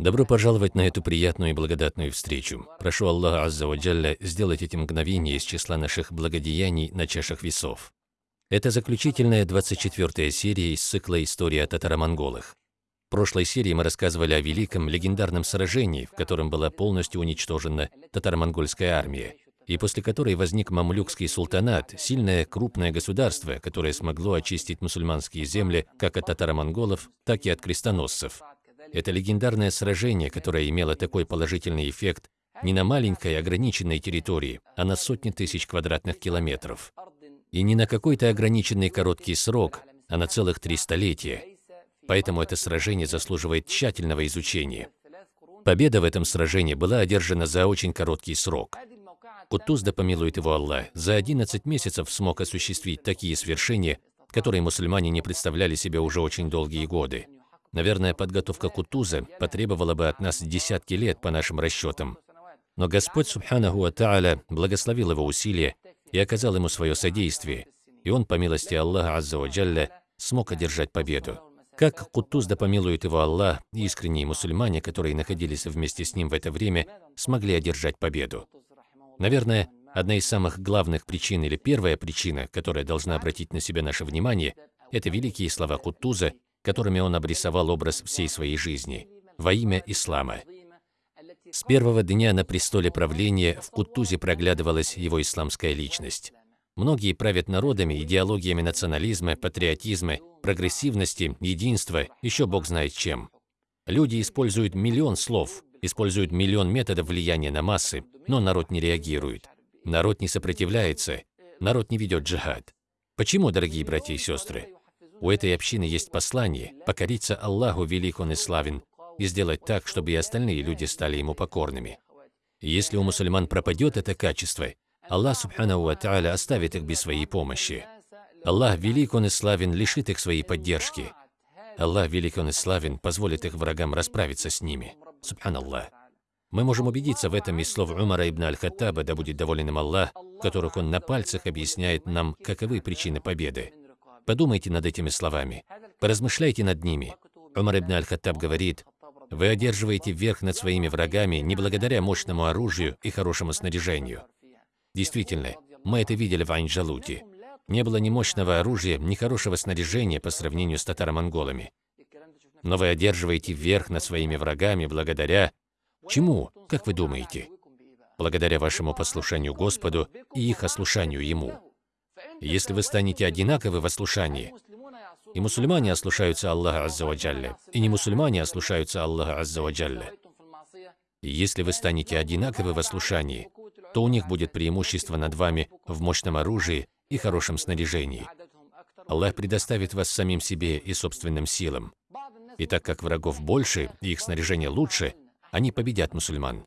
Добро пожаловать на эту приятную и благодатную встречу. Прошу Аллаха Азза Джалля сделать эти мгновения из числа наших благодеяний на чашах весов. Это заключительная 24-я серия из цикла «История о татаро-монголах». В прошлой серии мы рассказывали о великом легендарном сражении, в котором была полностью уничтожена татаро-монгольская армия, и после которой возник мамлюкский султанат, сильное крупное государство, которое смогло очистить мусульманские земли как от татаро-монголов, так и от крестоносцев. Это легендарное сражение, которое имело такой положительный эффект не на маленькой ограниченной территории, а на сотни тысяч квадратных километров. И не на какой-то ограниченный короткий срок, а на целых три столетия. Поэтому это сражение заслуживает тщательного изучения. Победа в этом сражении была одержана за очень короткий срок. Кутуз, да помилует его Аллах, за 11 месяцев смог осуществить такие свершения, которые мусульмане не представляли себе уже очень долгие годы. Наверное, подготовка Кутуза потребовала бы от нас десятки лет по нашим расчетам. Но Господь, Субханаху Тааля, благословил его усилия и оказал ему свое содействие, и он, по милости Аллаха Азза Джалля, смог одержать победу. Как Кутуз, да помилует его Аллах, искренние мусульмане, которые находились вместе с ним в это время, смогли одержать победу. Наверное, одна из самых главных причин или первая причина, которая должна обратить на себя наше внимание, это великие слова Кутуза, которыми он обрисовал образ всей своей жизни во имя ислама. С первого дня на престоле правления в Кутузе проглядывалась его исламская личность. Многие правят народами, идеологиями национализма, патриотизма, прогрессивности, единства, еще бог знает чем. Люди используют миллион слов, используют миллион методов влияния на массы, но народ не реагирует. Народ не сопротивляется, народ не ведет джихад. Почему, дорогие братья и сестры? У этой общины есть послание – покориться Аллаху велик Он и славен, и сделать так, чтобы и остальные люди стали Ему покорными. Если у мусульман пропадет это качество, Аллах Субханаху Ва Тааля оставит их без своей помощи. Аллах велик Он и славен лишит их своей поддержки. Аллах велик Он и славен позволит их врагам расправиться с ними. Субханаллах. Мы можем убедиться в этом из слов Умара ибн Аль-Хаттаба, да будет доволен им Аллах, которых он на пальцах объясняет нам, каковы причины победы. Подумайте над этими словами, поразмышляйте над ними. Умар ибн Аль-Хаттаб говорит, «Вы одерживаете верх над своими врагами не благодаря мощному оружию и хорошему снаряжению». Действительно, мы это видели в Айн-Джалуте. Не было ни мощного оружия, ни хорошего снаряжения по сравнению с татаро-монголами. Но вы одерживаете верх над своими врагами благодаря... Чему, как вы думаете? Благодаря вашему послушанию Господу и их ослушанию Ему. Если вы станете одинаковы в ослушании, и мусульмане ослушаются Аллаха Аззаваджалля, и не мусульмане ослушаются Аллаха Аззаваджалля, если вы станете одинаковы в ослушании, то у них будет преимущество над вами в мощном оружии и хорошем снаряжении. Аллах предоставит вас самим себе и собственным силам. И так как врагов больше и их снаряжение лучше, они победят мусульман.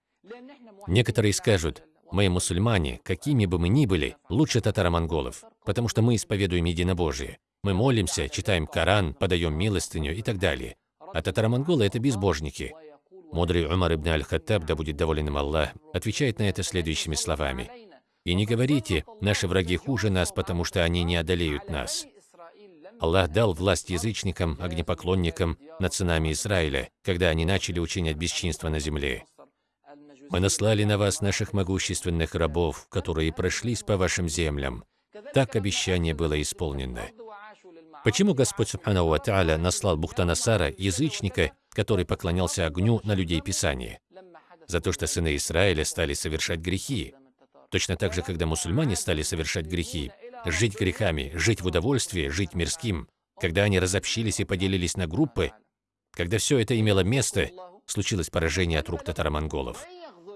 Некоторые скажут, мы мусульмане, какими бы мы ни были, лучше татаро-монголов, потому что мы исповедуем единобожие. Мы молимся, читаем Коран, подаем милостыню и так далее. А татаро-монголы – это безбожники. Мудрый Умар ибн Аль-Хаттаб, да будет доволен им Аллах, отвечает на это следующими словами. «И не говорите, наши враги хуже нас, потому что они не одолеют нас. Аллах дал власть язычникам, огнепоклонникам над сынами Израиля, когда они начали учинять бесчинство на земле. Мы наслали на вас наших могущественных рабов, которые прошлись по вашим землям. Так обещание было исполнено. Почему Господь Субхану Ва наслал Бухтанасара, язычника, который поклонялся огню на людей Писания? За то, что сыны Израиля стали совершать грехи. Точно так же, когда мусульмане стали совершать грехи, жить грехами, жить в удовольствии, жить мирским, когда они разобщились и поделились на группы, когда все это имело место, случилось поражение от рук татаро-монголов.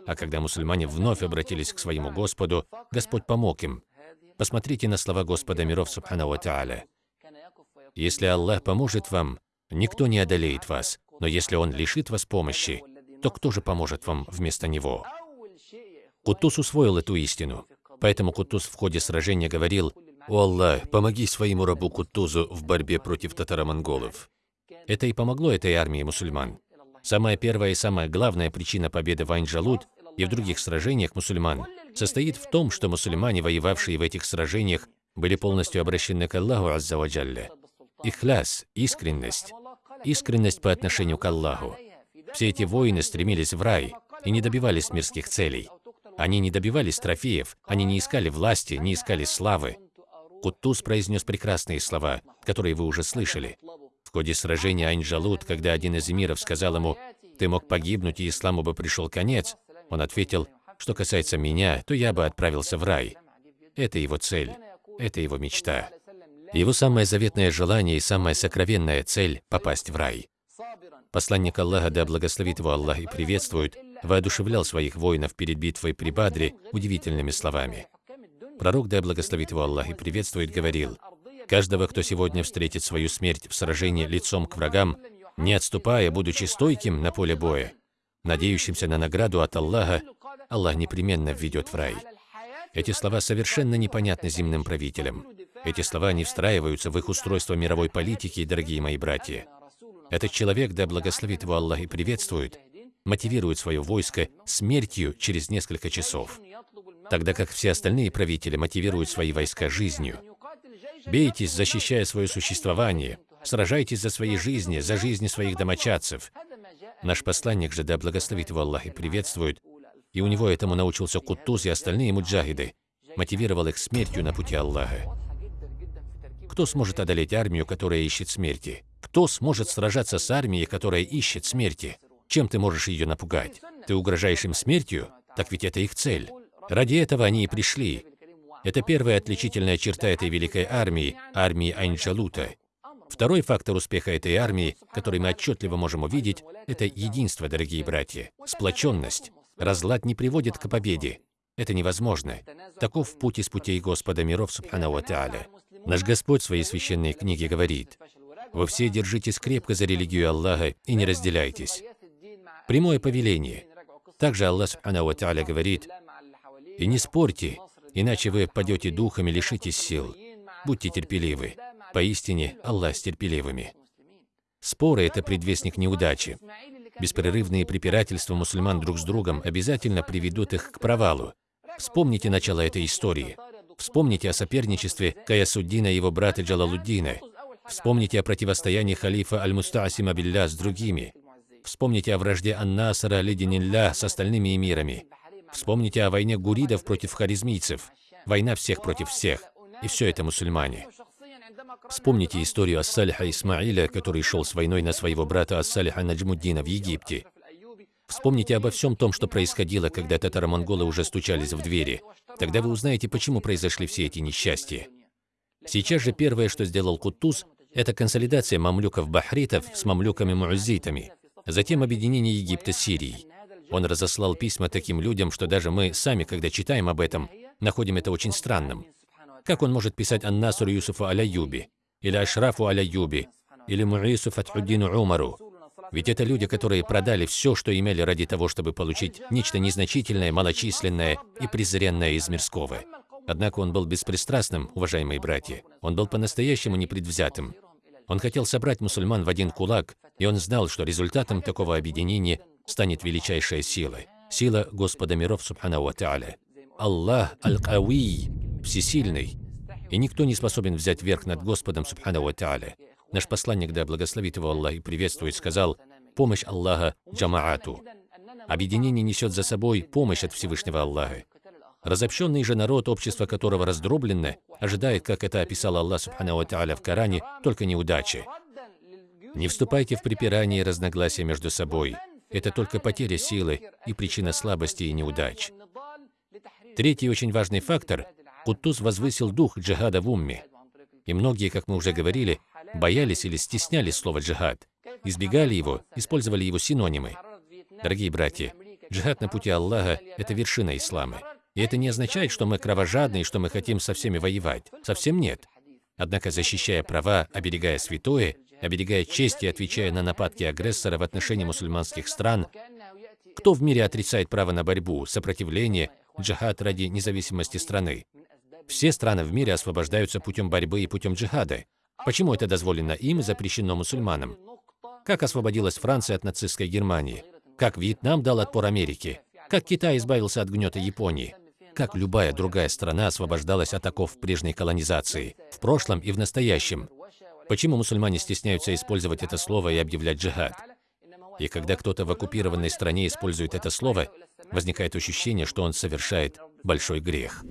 А когда мусульмане вновь обратились к своему Господу, Господь помог им. Посмотрите на слова Господа миров Субхану Тааля. Если Аллах поможет вам, никто не одолеет вас, но если Он лишит вас помощи, то кто же поможет вам вместо Него? Кутус усвоил эту истину. Поэтому Кутуз в ходе сражения говорил, «О Аллах, помоги своему рабу Кутузу в борьбе против татаро-монголов». Это и помогло этой армии мусульман. Самая первая и самая главная причина победы в Айн-Джалут и в других сражениях мусульман состоит в том, что мусульмане, воевавшие в этих сражениях, были полностью обращены к Аллаху Аззаваджалля. Ихляс, искренность, искренность по отношению к Аллаху. Все эти воины стремились в рай и не добивались мирских целей. Они не добивались трофеев, они не искали власти, не искали славы. Куттус произнес прекрасные слова, которые вы уже слышали. В ходе сражения Айн-Джалут, когда один из эмиров сказал ему, «Ты мог погибнуть, и исламу бы пришел конец», он ответил, «Что касается меня, то я бы отправился в рай». Это его цель, это его мечта. Его самое заветное желание и самая сокровенная цель – попасть в рай. Посланник Аллаха, да благословит его Аллах и приветствует, воодушевлял своих воинов перед битвой при Бадре удивительными словами. Пророк, да благословит его Аллах и приветствует, говорил, «Каждого, кто сегодня встретит свою смерть в сражении лицом к врагам, не отступая, будучи стойким на поле боя, надеющимся на награду от Аллаха, Аллах непременно введет в рай». Эти слова совершенно непонятны земным правителям. Эти слова не встраиваются в их устройство мировой политики, дорогие мои братья. Этот человек, да благословит его Аллах и приветствует, мотивирует свое войско смертью через несколько часов, тогда как все остальные правители мотивируют свои войска жизнью. Бейтесь, защищая свое существование, сражайтесь за свои жизни, за жизни своих домочадцев. Наш посланник же, да благословит его Аллах и приветствует, и у него этому научился Куттуз и остальные муджахиды, мотивировал их смертью на пути Аллаха. Кто сможет одолеть армию, которая ищет смерти? Кто сможет сражаться с армией, которая ищет смерти? Чем ты можешь ее напугать? Ты угрожаешь им смертью? Так ведь это их цель. Ради этого они и пришли. Это первая отличительная черта этой великой армии, армии Айнджалута. Второй фактор успеха этой армии, который мы отчетливо можем увидеть, это единство, дорогие братья, сплоченность. Разлад не приводит к победе. Это невозможно. Таков путь из путей Господа миров, Субхану Ва Наш Господь в своей священной книге говорит, «Вы все держитесь крепко за религию Аллаха и не разделяйтесь». Прямое повеление. Также Аллах Субхану Ва говорит, «И не спорьте, иначе вы падете духом и лишитесь сил. Будьте терпеливы. Поистине, Аллах с терпеливыми». Споры – это предвестник неудачи. Беспрерывные препирательства мусульман друг с другом обязательно приведут их к провалу. Вспомните начало этой истории. Вспомните о соперничестве Каясуддина и его брата Джалалуддина. Вспомните о противостоянии халифа Аль-Мустасима Билля с другими. Вспомните о вражде Ан-Насара Лидинилля с остальными эмирами. Вспомните о войне гуридов против харизмийцев. Война всех против всех. И все это мусульмане. Вспомните историю Ассалиха Исмаиля, который шел с войной на своего брата Ассалиха Наджмуддина в Египте. Вспомните обо всем том, что происходило, когда татаро-монголы уже стучались в двери. Тогда вы узнаете, почему произошли все эти несчастья. Сейчас же первое, что сделал Кутуз, это консолидация мамлюков-бахритов с мамлюками-муаззитами, затем объединение Египта с Сирией. Он разослал письма таким людям, что даже мы сами, когда читаем об этом, находим это очень странным. Как он может писать Ан-Насру Юсуфу Аляюби, или Ашрафу Аляюби, или Муису Фатхуддину Умару? Ведь это люди, которые продали все, что имели ради того, чтобы получить нечто незначительное, малочисленное и презренное из мирского. Однако он был беспристрастным, уважаемые братья. Он был по-настоящему непредвзятым. Он хотел собрать мусульман в один кулак, и он знал, что результатом такого объединения станет величайшая сила. Сила Господа миров, Субхану Ва Аллах Аль-Кауи, всесильный, и никто не способен взять верх над Господом, Субхану Ва Наш посланник, да благословит его Аллах и приветствует, сказал, помощь Аллаха джамаату. Объединение несет за собой помощь от Всевышнего Аллаха. Разобщенный же народ, общество которого раздроблено, ожидает, как это описал Аллах Субхану Тааля в Коране, только неудачи. Не вступайте в припирание и разногласия между собой. Это только потеря силы и причина слабости и неудач. Третий очень важный фактор – Куттуз возвысил дух джихада в умме. И многие, как мы уже говорили, боялись или стеснялись слова «джихад», избегали его, использовали его синонимы. Дорогие братья, джихад на пути Аллаха – это вершина ислама. И это не означает, что мы кровожадны и что мы хотим со всеми воевать. Совсем нет. Однако, защищая права, оберегая святое, оберегая честь и отвечая на нападки агрессора в отношении мусульманских стран, кто в мире отрицает право на борьбу, сопротивление, джихад ради независимости страны? Все страны в мире освобождаются путем борьбы и путем джихада. Почему это дозволено им и запрещено мусульманам? Как освободилась Франция от нацистской Германии? Как Вьетнам дал отпор Америке? Как Китай избавился от гнета Японии? Как любая другая страна освобождалась от оков прежней колонизации, в прошлом и в настоящем? Почему мусульмане стесняются использовать это слово и объявлять джихад? И когда кто-то в оккупированной стране использует это слово, возникает ощущение, что он совершает большой грех.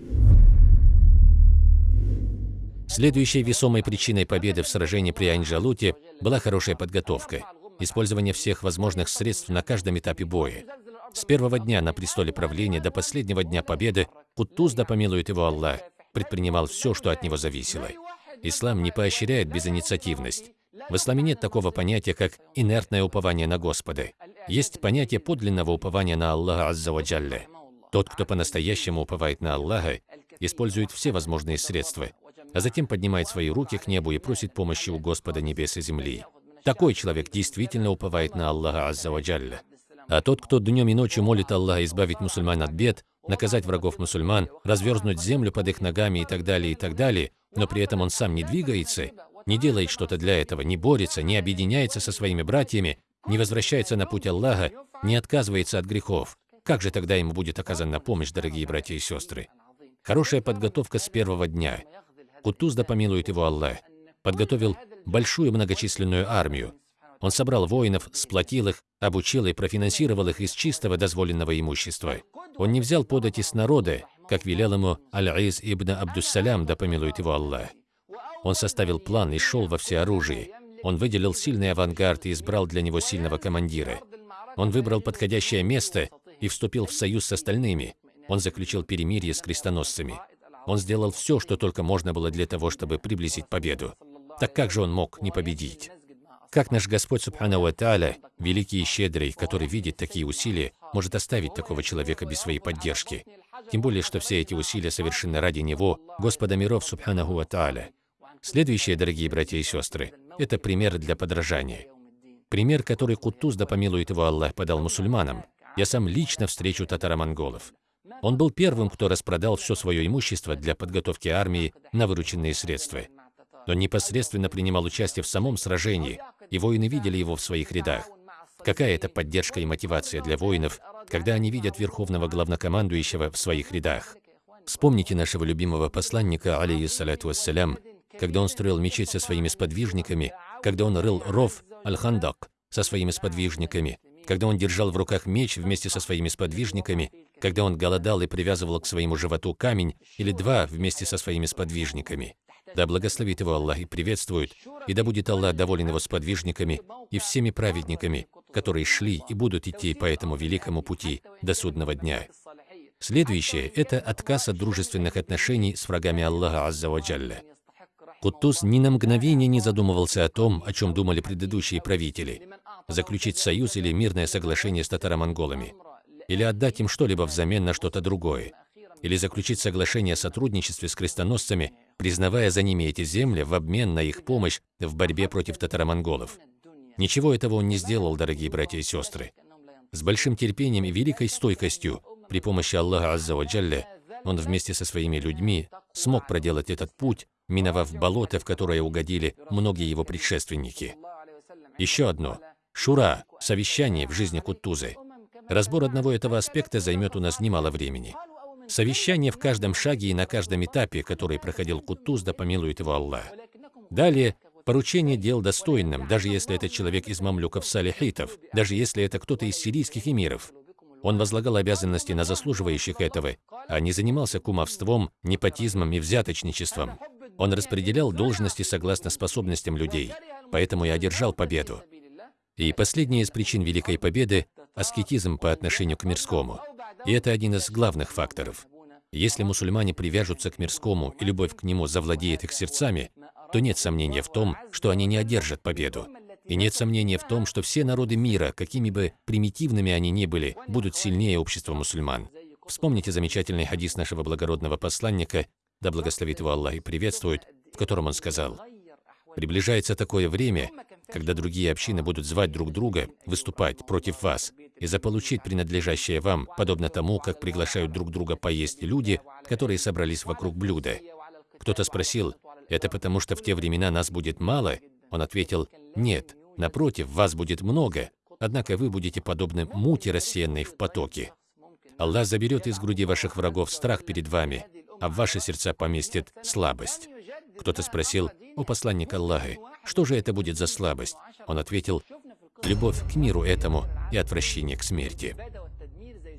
Следующей весомой причиной победы в сражении при Айнджалуте была хорошая подготовка, использование всех возможных средств на каждом этапе боя. С первого дня на престоле правления до последнего дня победы Кутуз, да помилует его Аллах, предпринимал все, что от него зависело. Ислам не поощряет безинициативность. В исламе нет такого понятия, как инертное упование на Господа. Есть понятие подлинного упования на Аллаха Аззаваджалля. Тот, кто по-настоящему уповает на Аллаха, использует все возможные средства, а затем поднимает свои руки к небу и просит помощи у Господа небес и земли. Такой человек действительно уповает на Аллаха Аззаваджалля. А тот, кто днем и ночью молит Аллаха избавить мусульман от бед, наказать врагов мусульман, разверзнуть землю под их ногами и так далее, и так далее, но при этом он сам не двигается, не делает что-то для этого, не борется, не объединяется со своими братьями, не возвращается на путь Аллаха, не отказывается от грехов, как же тогда ему будет оказана помощь, дорогие братья и сестры? Хорошая подготовка с первого дня. Кутуз, да помилует его Аллах, подготовил большую многочисленную армию. Он собрал воинов, сплотил их, обучил и профинансировал их из чистого дозволенного имущества. Он не взял подати с народа, как велел ему Аль-Из ибн Абдуссалям, да помилует его Аллах. Он составил план и шел во всеоружии. Он выделил сильный авангард и избрал для него сильного командира. Он выбрал подходящее место и вступил в союз с остальными. Он заключил перемирие с крестоносцами. Он сделал все, что только можно было для того, чтобы приблизить победу. Так как же он мог не победить? Как наш Господь Субхану Ва великий и щедрый, который видит такие усилия, может оставить такого человека без своей поддержки? Тем более, что все эти усилия совершены ради Него, Господа миров Субханаху Ва Тааля. Следующие, дорогие братья и сестры, это пример для подражания. Пример, который Кутуз, да помилует его Аллах, подал мусульманам. Я сам лично встречу татаро-монголов. Он был первым, кто распродал все свое имущество для подготовки армии на вырученные средства. Но непосредственно принимал участие в самом сражении, и воины видели его в своих рядах. Какая это поддержка и мотивация для воинов, когда они видят верховного главнокомандующего в своих рядах? Вспомните нашего любимого посланника, алейхиссалату вассалям, когда он строил мечеть со своими сподвижниками, когда он рыл ров Аль-Хандак со своими сподвижниками, когда он держал в руках меч вместе со своими сподвижниками, когда он голодал и привязывал к своему животу камень или два вместе со своими сподвижниками. Да благословит его Аллах и приветствует, и да будет Аллах доволен его сподвижниками и всеми праведниками, которые шли и будут идти по этому великому пути до судного дня. Следующее – это отказ от дружественных отношений с врагами Аллаха Азза Ваджалля. Кутуз ни на мгновение не задумывался о том, о чем думали предыдущие правители – заключить союз или мирное соглашение с татаро-монголами, или отдать им что-либо взамен на что-то другое, или заключить соглашение о сотрудничестве с крестоносцами, признавая за ними эти земли в обмен на их помощь в борьбе против татаро-монголов. Ничего этого он не сделал, дорогие братья и сестры. С большим терпением и великой стойкостью, при помощи Аллаха Аззаваджалля, он вместе со своими людьми смог проделать этот путь, миновав болото, в которое угодили многие его предшественники. Еще одно. Шура, совещание в жизни Кутузы. Разбор одного этого аспекта займет у нас немало времени. Совещание в каждом шаге и на каждом этапе, который проходил Кутуз, да помилует его Аллах. Далее, поручение дел достойным, даже если это человек из мамлюков-салихитов, даже если это кто-то из сирийских эмиров. Он возлагал обязанности на заслуживающих этого, а не занимался кумовством, непотизмом и взяточничеством. Он распределял должности согласно способностям людей, поэтому и одержал победу. И последняя из причин Великой Победы – аскетизм по отношению к мирскому. И это один из главных факторов. Если мусульмане привяжутся к мирскому и любовь к нему завладеет их сердцами, то нет сомнения в том, что они не одержат победу. И нет сомнения в том, что все народы мира, какими бы примитивными они ни были, будут сильнее общества мусульман. Вспомните замечательный хадис нашего благородного посланника, да благословит его Аллах и приветствует, в котором он сказал, «Приближается такое время, когда другие общины будут звать друг друга выступать против вас и заполучить принадлежащее вам, подобно тому, как приглашают друг друга поесть люди, которые собрались вокруг блюда. Кто-то спросил, «Это потому, что в те времена нас будет мало?» Он ответил, «Нет, напротив, вас будет много, однако вы будете подобны мути, рассеянной в потоке. Аллах заберет из груди ваших врагов страх перед вами, а в ваши сердца поместит слабость». Кто-то спросил, «О посланник Аллаха, что же это будет за слабость?» Он ответил, любовь к миру этому и отвращение к смерти.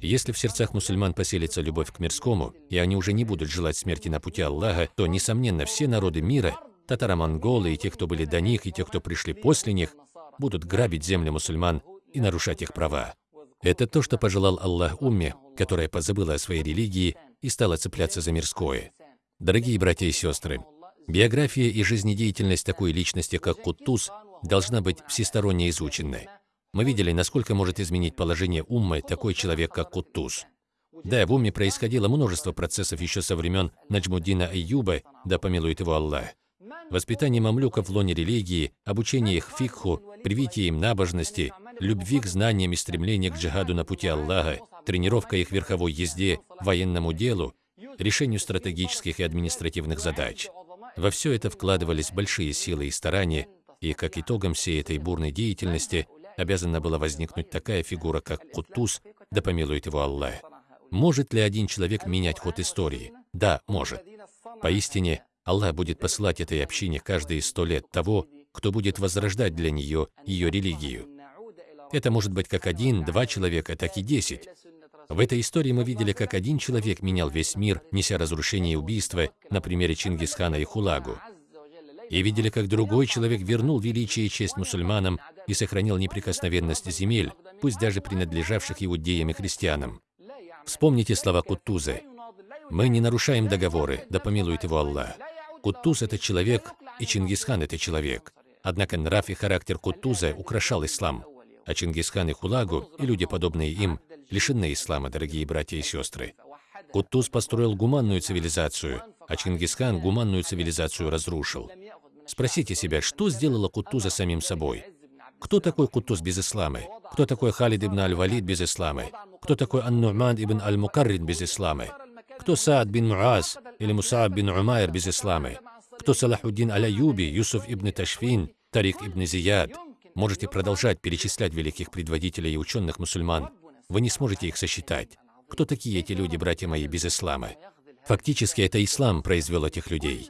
Если в сердцах мусульман поселится любовь к мирскому, и они уже не будут желать смерти на пути Аллаха, то, несомненно, все народы мира, татаро-монголы и те, кто были до них, и те, кто пришли после них, будут грабить земли мусульман и нарушать их права. Это то, что пожелал Аллах умме, которая позабыла о своей религии и стала цепляться за мирское. Дорогие братья и сестры, биография и жизнедеятельность такой личности, как Куттус, должна быть всесторонне изученной. Мы видели, насколько может изменить положение уммы такой человек, как Куттус. Да, в умме происходило множество процессов еще со времен Наджмуддина Айюба, да помилует его Аллах. Воспитание мамлюков в лоне религии, обучение их фикху, привитие им набожности, любви к знаниям и стремление к джихаду на пути Аллаха, тренировка их верховой езде, военному делу, решению стратегических и административных задач. Во все это вкладывались большие силы и старания, и как итогом всей этой бурной деятельности обязана была возникнуть такая фигура, как Кутуз, да помилует его Аллах. Может ли один человек менять ход истории? Да, может. Поистине, Аллах будет посылать этой общине каждые сто лет того, кто будет возрождать для нее ее религию. Это может быть как один, два человека, так и десять. В этой истории мы видели, как один человек менял весь мир, неся разрушение и убийство, на примере Чингисхана и Хулагу. И видели, как другой человек вернул величие и честь мусульманам и сохранил неприкосновенность земель, пусть даже принадлежавших иудеям и христианам. Вспомните слова Кутузы. «Мы не нарушаем договоры, да помилует его Аллах». Кутуз – это человек, и Чингисхан – это человек. Однако нрав и характер Кутуза украшал ислам, а Чингисхан и Хулагу, и люди, подобные им, лишены ислама, дорогие братья и сестры. Кутуз построил гуманную цивилизацию, а Чингисхан гуманную цивилизацию разрушил. Спросите себя, что сделало Кутуза самим собой? Кто такой Кутуз без ислама? Кто такой Халид ибн аль-Валид без ислама? Кто такой Ан-Ну'ман ибн аль-Мукаррин без ислама? Кто Саад бин Муаз или Мусааб бин Умайр без ислама? Кто Салахуддин аль-Аюби, Юсуф ибн Ташфин, Тарик ибн Зияд? Можете продолжать перечислять великих предводителей и ученых мусульман. Вы не сможете их сосчитать. Кто такие эти люди, братья мои, без ислама? Фактически это ислам произвел этих людей.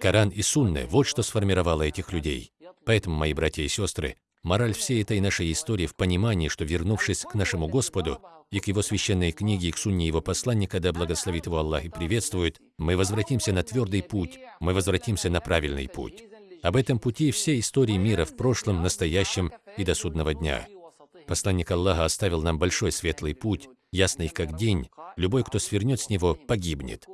Коран и Сунна – вот что сформировало этих людей. Поэтому, мои братья и сестры, мораль всей этой нашей истории в понимании, что вернувшись к нашему Господу и к Его священной книге, и к сунне Его посланника, да благословит Его Аллах и приветствует, мы возвратимся на твердый путь, мы возвратимся на правильный путь. Об этом пути все истории мира в прошлом, настоящем и до судного дня. Посланник Аллаха оставил нам большой светлый путь, ясный как день, любой, кто свернет с него, погибнет.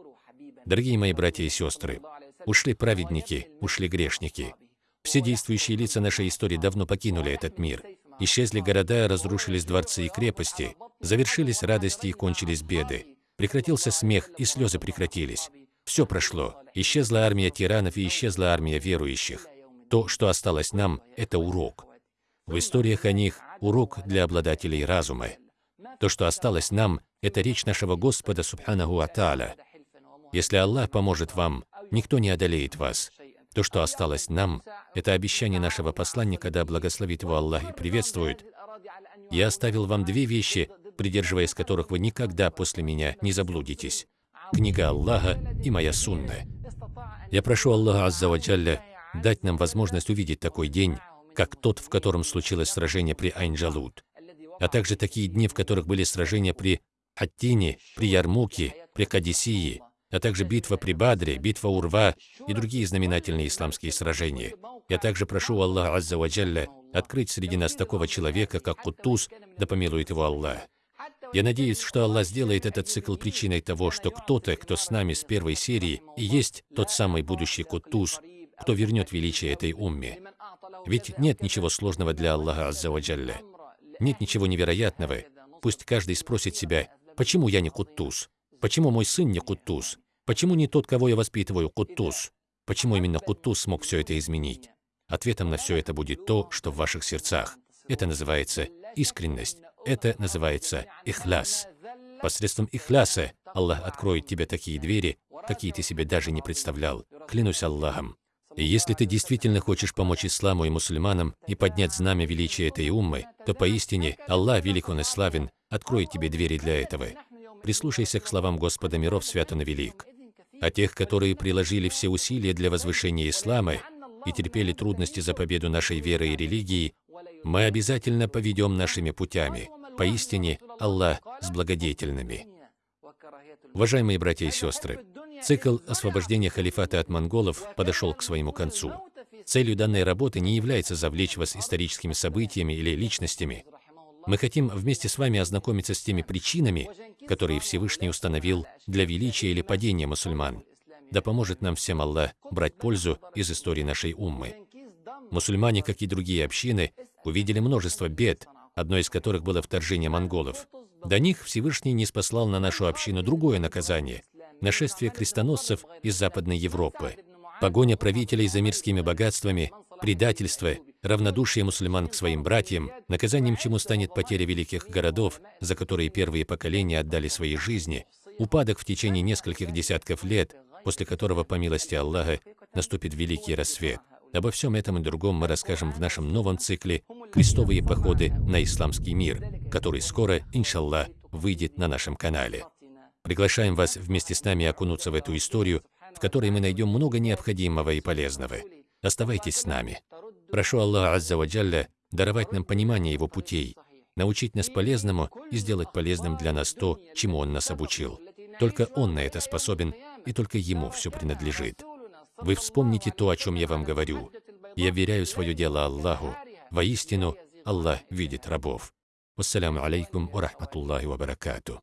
Дорогие мои братья и сестры, Ушли праведники, ушли грешники. Все действующие лица нашей истории давно покинули этот мир. Исчезли города, разрушились дворцы и крепости, завершились радости и кончились беды. Прекратился смех, и слезы прекратились. Все прошло. Исчезла армия тиранов и исчезла армия верующих. То, что осталось нам, это урок. В историях о них урок для обладателей разума. То, что осталось нам, это речь нашего Господа, Субханаху Ата'аля. Если Аллах поможет вам, никто не одолеет вас. То, что осталось нам, это обещание нашего посланника, да благословит его Аллах и приветствует. Я оставил вам две вещи, придерживаясь которых вы никогда после меня не заблудитесь. Книга Аллаха и моя сунна. Я прошу Аллаха Аззаваджалля дать нам возможность увидеть такой день, как тот, в котором случилось сражение при Айнджалут, а также такие дни, в которых были сражения при Хаттине, при Ярмуке, при Кадисии, а также битва при Бадре, битва Урва и другие знаменательные исламские сражения. Я также прошу Аллаха Азза Ваджалля открыть среди нас такого человека, как Кутуз, да помилует его Аллах. Я надеюсь, что Аллах сделает этот цикл причиной того, что кто-то, кто с нами с первой серии, и есть тот самый будущий Кутуз, кто вернет величие этой умме. Ведь нет ничего сложного для Аллаха Азза Ваджалля. Нет ничего невероятного. Пусть каждый спросит себя, почему я не Кутуз? Почему мой сын не Кутуз? Почему не тот, кого я воспитываю, Куттус? Почему именно Куттус смог все это изменить? Ответом на все это будет то, что в ваших сердцах. Это называется искренность. Это называется ихляс. Посредством ихляса Аллах откроет тебе такие двери, какие ты себе даже не представлял. Клянусь Аллахом. И если ты действительно хочешь помочь исламу и мусульманам и поднять знамя величия этой уммы, то поистине Аллах велик он и славен, откроет тебе двери для этого. Прислушайся к словам Господа миров, свят и велик а тех, которые приложили все усилия для возвышения ислама и терпели трудности за победу нашей веры и религии, Мы обязательно поведем нашими путями. Поистине, Аллах с благодетельными. Уважаемые братья и сестры, цикл освобождения халифата от монголов подошел к своему концу. Целью данной работы не является завлечь вас историческими событиями или личностями. Мы хотим вместе с вами ознакомиться с теми причинами, которые Всевышний установил для величия или падения мусульман. Да поможет нам всем Аллах брать пользу из истории нашей уммы. Мусульмане, как и другие общины, увидели множество бед, одной из которых было вторжение монголов. До них Всевышний не спаслал на нашу общину другое наказание – нашествие крестоносцев из Западной Европы. Погоня правителей за мирскими богатствами, предательство, равнодушие мусульман к своим братьям, наказанием чему станет потеря великих городов, за которые первые поколения отдали свои жизни, упадок в течение нескольких десятков лет, после которого, по милости Аллаха, наступит великий рассвет. Обо всем этом и другом мы расскажем в нашем новом цикле «Крестовые походы на исламский мир», который скоро, иншаллах, выйдет на нашем канале. Приглашаем вас вместе с нами окунуться в эту историю, в которой мы найдем много необходимого и полезного. Оставайтесь с нами. Прошу Аллаха Азза ва Джалля даровать нам понимание Его путей, научить нас полезному и сделать полезным для нас то, чему Он нас обучил. Только Он на это способен, и только Ему все принадлежит. Вы вспомните то, о чем я вам говорю. Я веряю свое дело Аллаху. Воистину, Аллах видит рабов. Вассаляму алейкум ва рахматуллахи ва баракату.